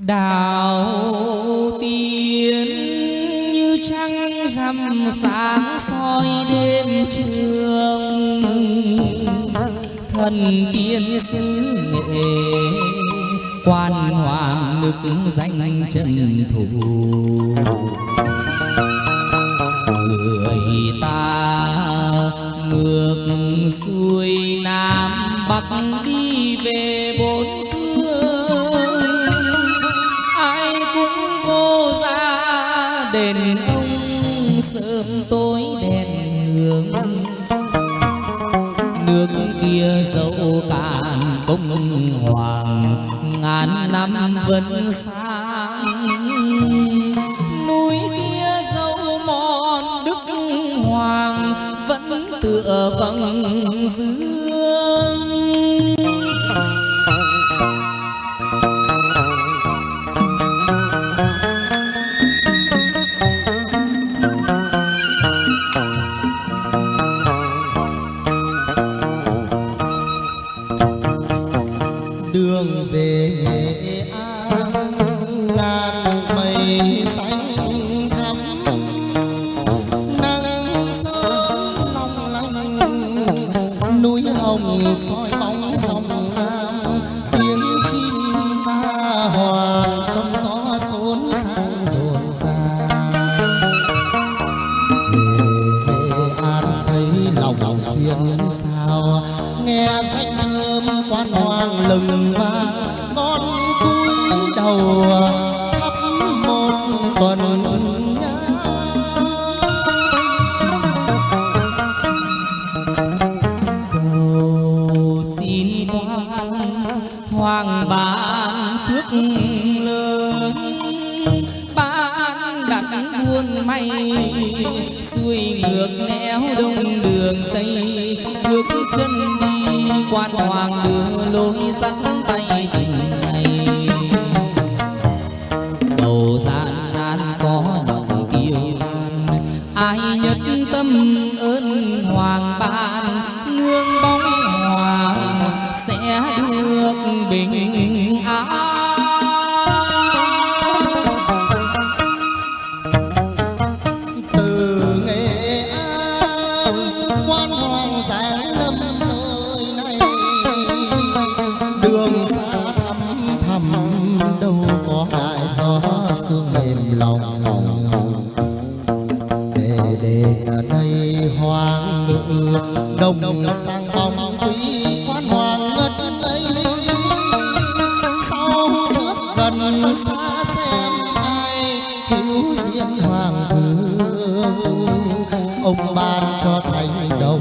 đào tiên như trăng rằm sáng soi đêm trường. Thần tiên xứ nghệ quan hoàng lực danh trần thủ. Người ta ngược xuôi nam bắc đi về bốn nước kia dẫu cạn công hoàng, ngàn năm vẫn sáng. Núi kia dẫu mòn đức hoàng, vẫn tựa vầng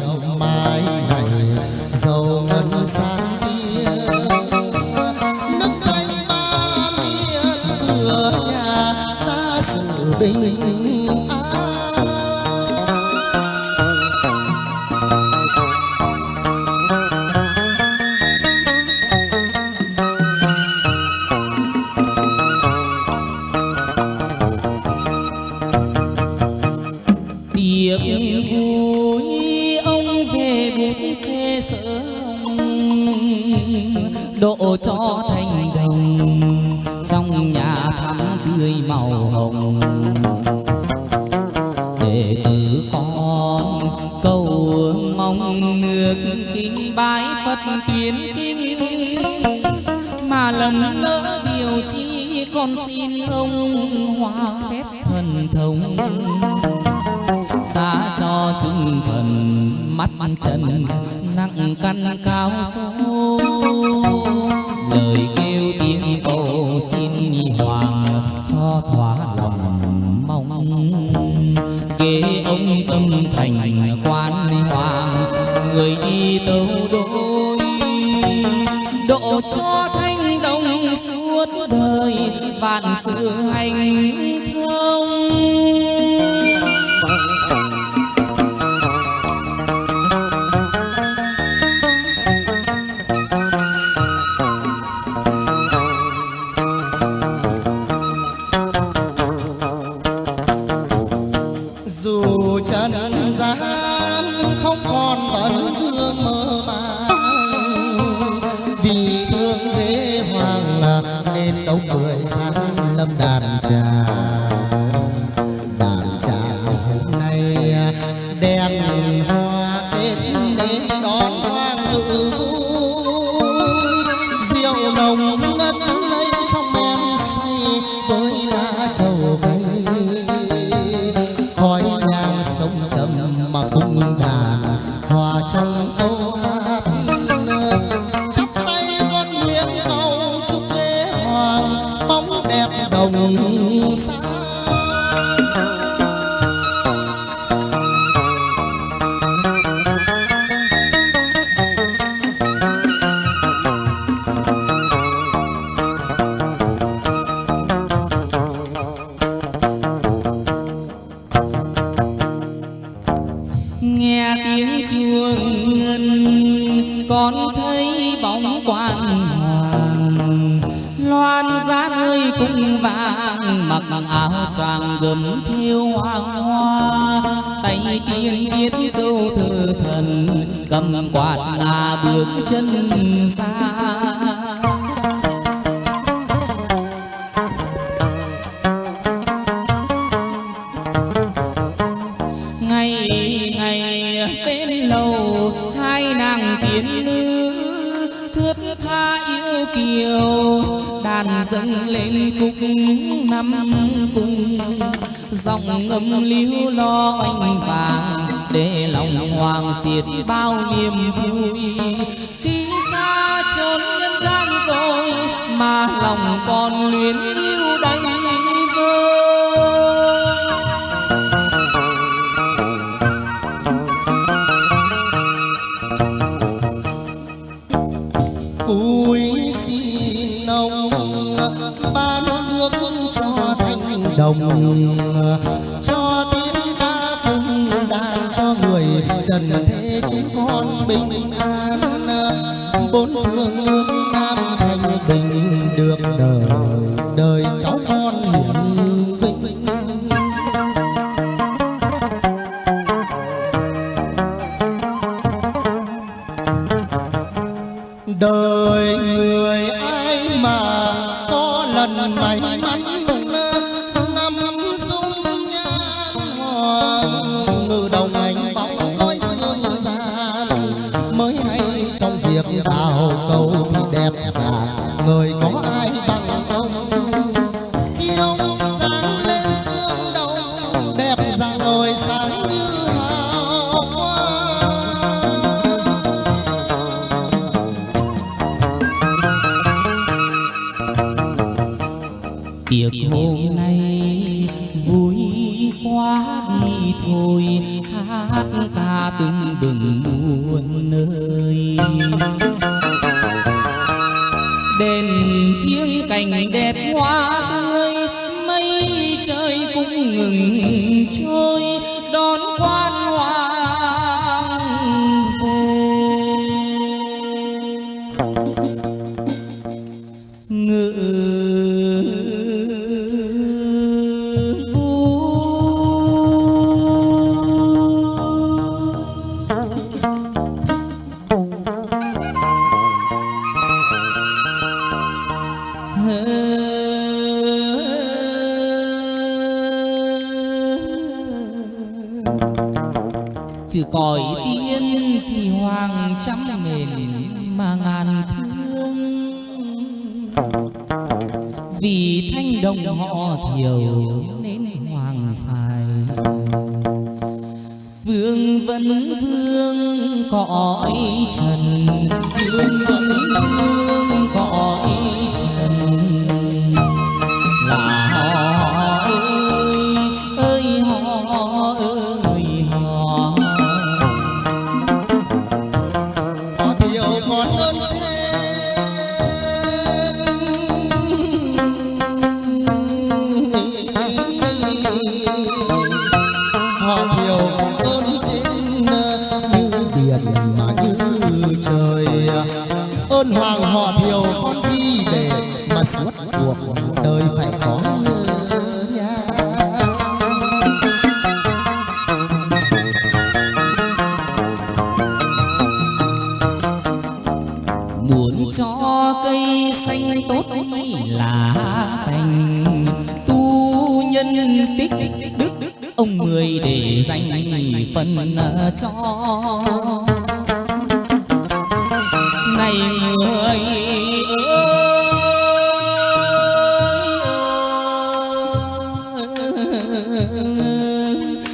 thành đồng mai trong thắm tươi màu hồng. Đệ tử con, cầu mong nước kinh bái phật tuyến kinh. Mà lầm lỡ điều chi con xin ông hòa phép thần thông. Xa cho chúng thần mắt trần, nặng căn cao số lời xin nhi hoàng cho thỏa lòng mong. Kế ông tâm thành quan hoàng người đi tâu đôi. Độ cho thanh đồng suốt đời, vạn sự hành đâu đàn dâng lên khúc năm cung dòng âm líu lo anh vàng để lòng hoàng diệt bao niềm vui. Khi xa chốn nhân gian rồi mà lòng còn luyến đồng cho tiếng ca cùng đàn cho người trần thế chính con bình an. Bốn phương ơi đền thiêng cảnh đẹp hoa tươi mây trời cũng ngừng trôi. Trừ còi tiên thì hoàng trăm mền mà ngàn thương. Vì thanh đồng họ thiểu nên hoàng phải Vương vấn vương, cõi trần Vương vấn vương 嗯 nhân tích, đức ông mười để danh phần à, cho. Này người ơi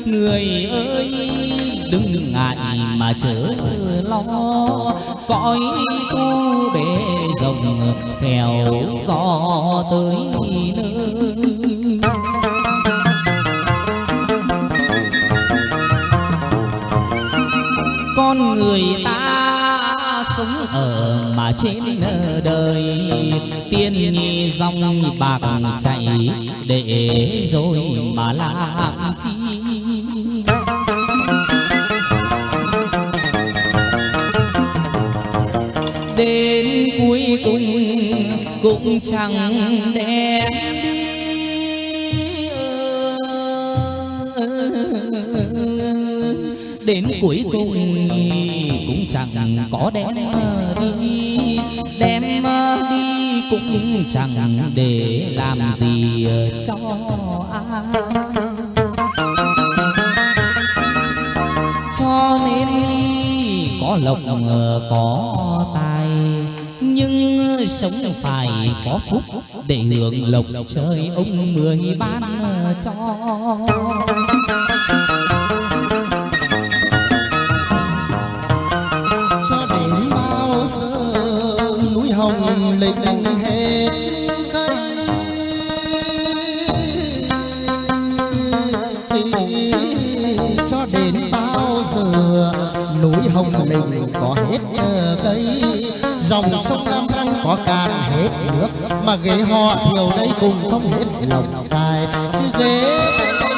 người ơi, đừng ngại mà chớ lo. Cõi tu bể rồng khéo gió tới nơi. Người ta sống ở mà trên đời. Tiên nghi dòng bạc chạy để rồi mà làm chi? Đến cuối cùng cũng chẳng đem đến cuối cùng cũng chẳng có đem đi. Đem đi cũng chẳng để làm gì cho ai. Cho nên có lộc có tài, nhưng sống phải có phúc để hưởng lộc trời ông mười ban cho. Dòng sông Nam Răng có cạn hết nước, mà ghế họ thiểu đây cùng không hết lòng tài chứ ghế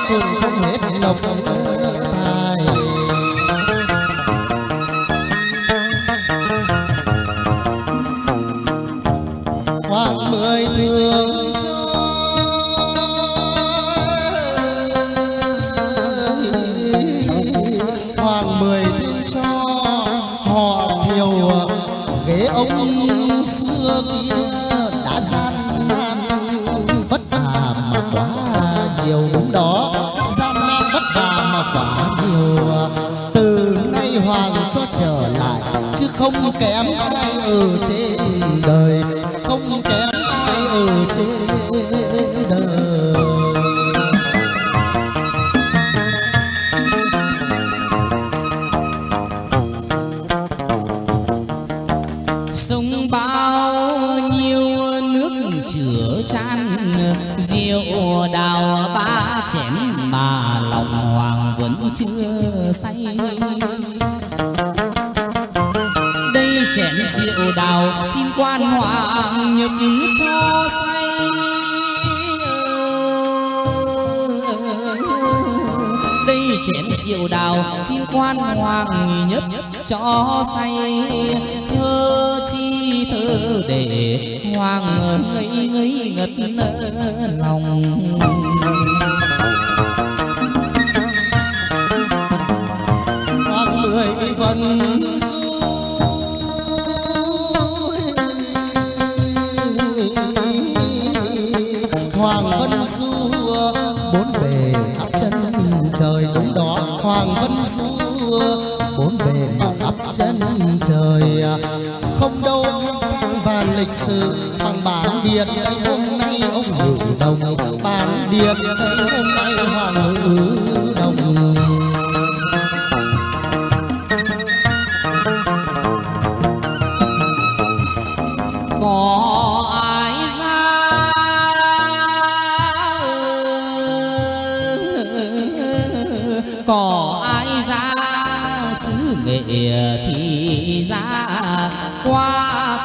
cùng không hết lòng tài hôm đó gian nan vất vả mà quá nhiều từ nay hoàng cho trở lại, chứ không kém ai ở trên đời. Không kém ai ở trên rượu đào, xin quan hoàng nhập cho say. Đây chén rượu đào, xin quan hoàng nhất cho say. Thơ chi thơ để hoàng ngây ngây ngất lòng. Hoàng mười phần chân trời. Không đâu khang trang và lịch sử, bằng bản điện hôm nay ông ngự đồng bản điện. đây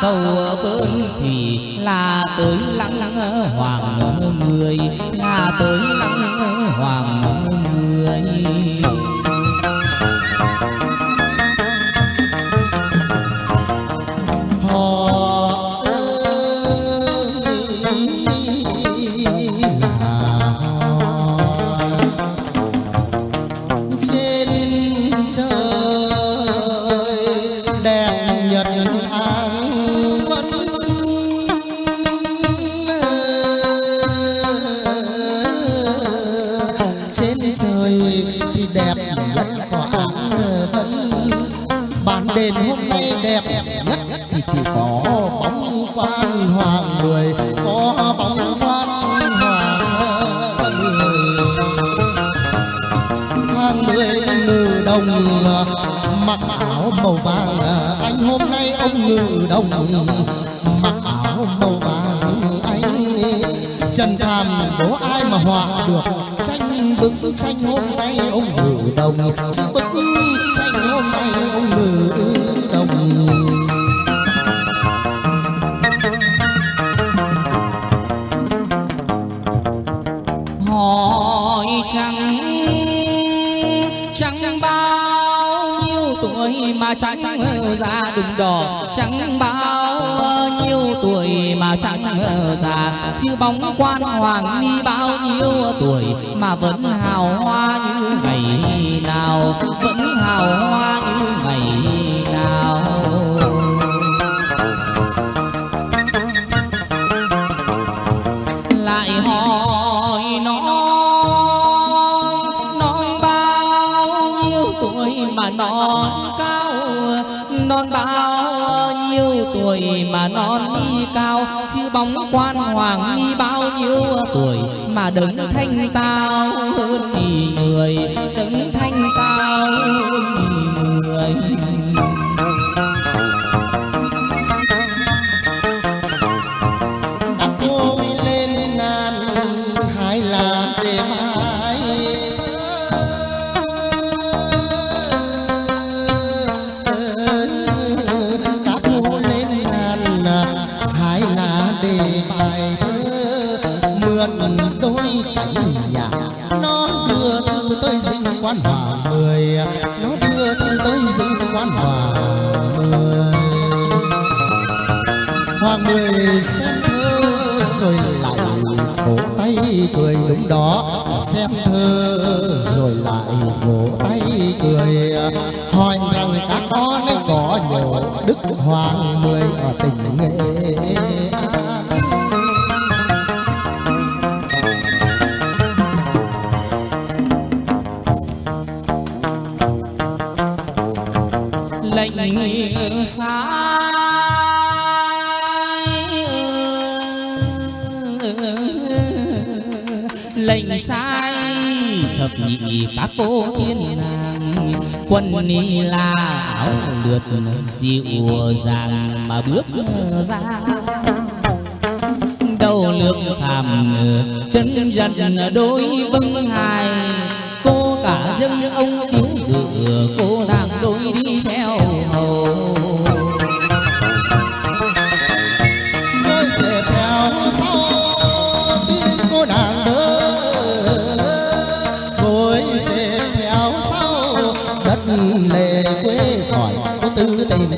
cầu bơn thì là tới lăng hoàng mười. Là tới lăng hoàng trên trời thì đẹp nhất có áng vẫn. Bàn đền hôm nay đẹp nhất thì chỉ có bóng quan hoàng người có bóng quan hoàng người hoàng người ngự đồng, mặc áo màu vàng. Anh hôm nay ông ngự đồng, mặc áo màu vàng. Anh, trần phàm bố ai mà họa được? Tranh bức tranh hôm nay ông ngự đồng. Chứ bức tranh hôm nay ông ngự đồng. Hỏi chẳng chẳng bao nhiêu tuổi mà chẳng ra đùng đỏ. Chẳng bao mà chẳng già chứ bóng quan hoàng ni bao nhiêu tuổi mà vẫn hào hoa như ngày nào, vẫn hào hoa như ngày nào. Lại hỏi nó non bao nhiêu tuổi mà non cao, non bao tuổi mà non đi cao, chứ bóng quan hoàng đi bao nhiêu tuổi mà đứng thanh tao hơn thì người đứng cười đúng đó. Xem thơ rồi lại vỗ tay cười. Hỏi rằng các con ấy có nhiều đức hoàng mười ở tỉnh Nghệ An? Lệnh xa lệnh sai, thập nhị các cô tiên nàng. Quân ni la áo lượt dịu dàng mà bước ra. Đầu lược hàm, chân dần đôi vâng hài. Cô cả dân ông cứu ngựa cô nàng đôi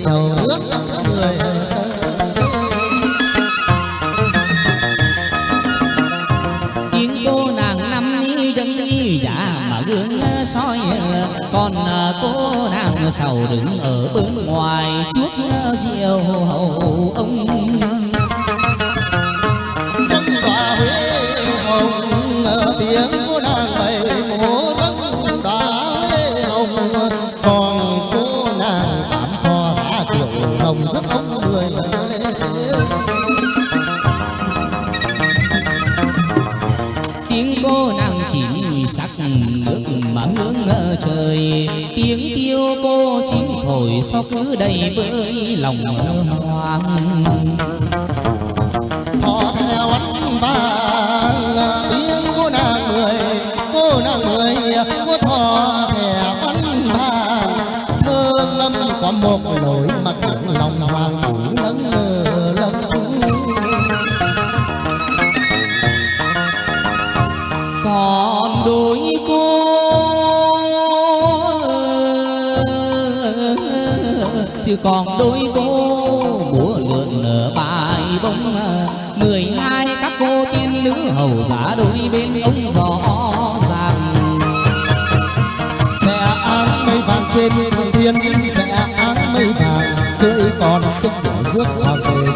châu thổi sao cứ đầy với lòng hoang họ theo anh vàng còn đôi cô múa lượn nở bài bông mười hai các cô tiên nữ hầu giả đôi bên ông gió ràng sẽ áng mây vàng trên thượng thiên sẽ áng mây vàng, cưỡi còn sức để rước hoàng về